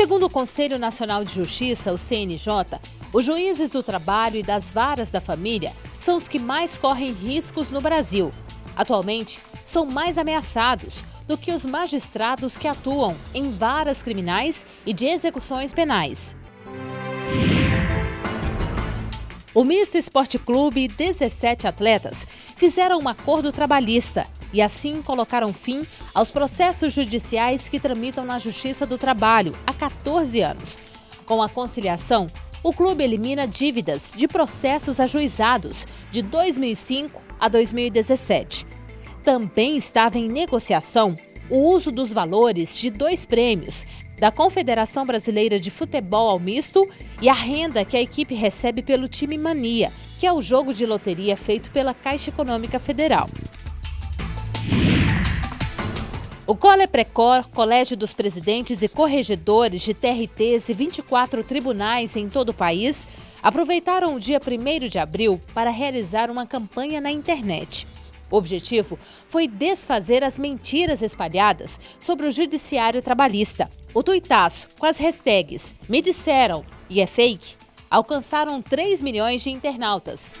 Segundo o Conselho Nacional de Justiça, o CNJ, os juízes do trabalho e das varas da família são os que mais correm riscos no Brasil. Atualmente, são mais ameaçados do que os magistrados que atuam em varas criminais e de execuções penais. O Misto Esporte Clube e 17 atletas fizeram um acordo trabalhista e assim colocaram fim aos processos judiciais que tramitam na Justiça do Trabalho há 14 anos. Com a conciliação, o clube elimina dívidas de processos ajuizados de 2005 a 2017. Também estava em negociação o uso dos valores de dois prêmios da Confederação Brasileira de Futebol ao Misto e a renda que a equipe recebe pelo time Mania, que é o jogo de loteria feito pela Caixa Econômica Federal. O Cole Precor, Colégio dos Presidentes e Corregedores de TRTs e 24 tribunais em todo o país, aproveitaram o dia 1 de abril para realizar uma campanha na internet. O objetivo foi desfazer as mentiras espalhadas sobre o judiciário trabalhista. O tuitaço, com as hashtags Me Disseram e é fake, alcançaram 3 milhões de internautas.